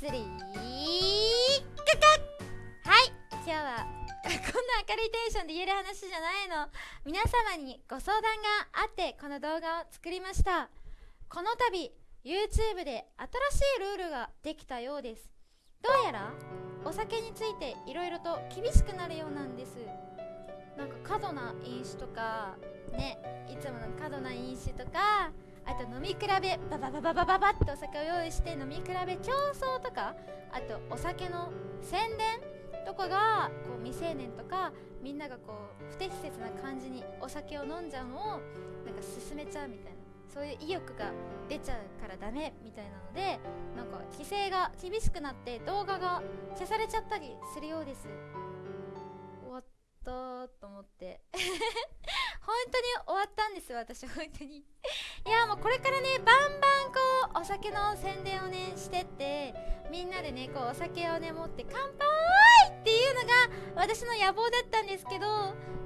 祭りカカはい今日はこんな明るいテンションで言える話じゃないの。皆様にご相談があってこの動画を作りました。この度 YouTube で新しいルールができたようです。どうやらお酒についていろいろと厳しくなるようなんです。なんか過度な飲酒とかねいつもの過度な飲酒とかあと飲み比べバババババババッとお酒を用意して飲み比べ競争とかあとお酒の宣伝とかがこう未成年とかみんながこう不適切な感じにお酒を飲んじゃうのをなんか進めちゃうみたいな。そういう意欲が出ちゃうからダメみたいなのでなんか規制が厳しくなって動画が消されちゃったりするようです。終わったと思って。本当に終わったんです私本当に。いやもうこれからねバンバンこうお酒の宣伝をねしてってみんなでねこうお酒をね持って乾杯っていうのが私の野望だったんですけど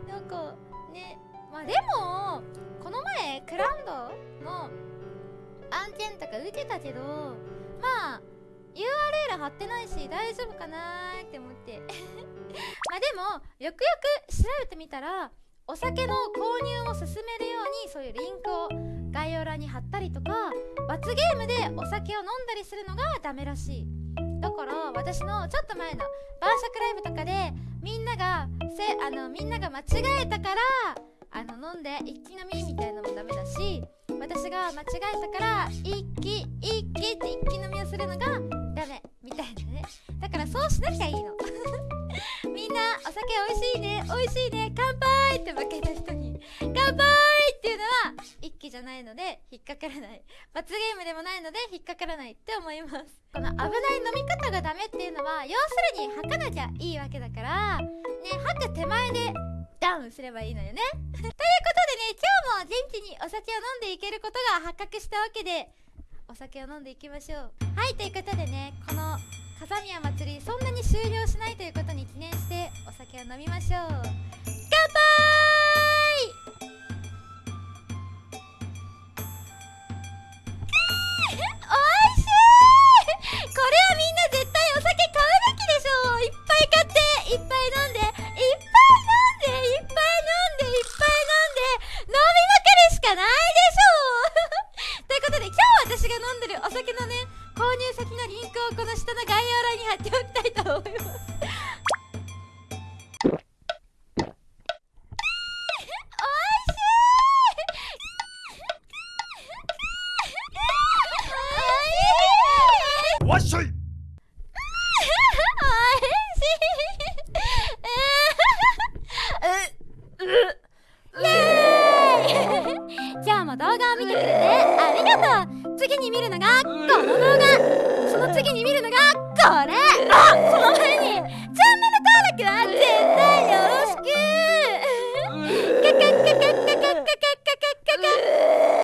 なんかねまあでもこの前クラウンドの案件とか受けたけどまあ URL 貼ってないし大丈夫かなって思って。まあでもよくよく調べてみたらお酒の購入罰ゲームでお酒を飲んだりするのがダメらしい。だから私のちょっと前の晩酌ライブとかでみんながせあのみんなが間違えたからあの飲んで一気飲みみたいなのもダメだし私が間違えたから一気一気って一気飲みをするのがダメみたいなね。だからそうしなきゃいいの。みんなお酒美味しいね美味しいね乾杯って負けた人に。乾杯っていうのは一気じゃないので引っかからない。罰ゲームでもないので引っかからないって思います。この危ない飲み方がダメっていうのは要するに吐かなきゃいいわけだからね吐く手前でダウンすればいいのよね。ということでね今日も元気にお酒を飲んでいけることが発覚したわけでお酒を飲んでいきましょう。はいということでねこの風宮祭りそんなに終了しないということに記念してお酒を飲みましょう。私が飲んでるお酒のね購入先のリンクをこの下の概要欄に貼っておきたいと思います。わっしょい。今日も動画を見てくれてありがとう次に見るのがこの動画。その次に見るのがこれ。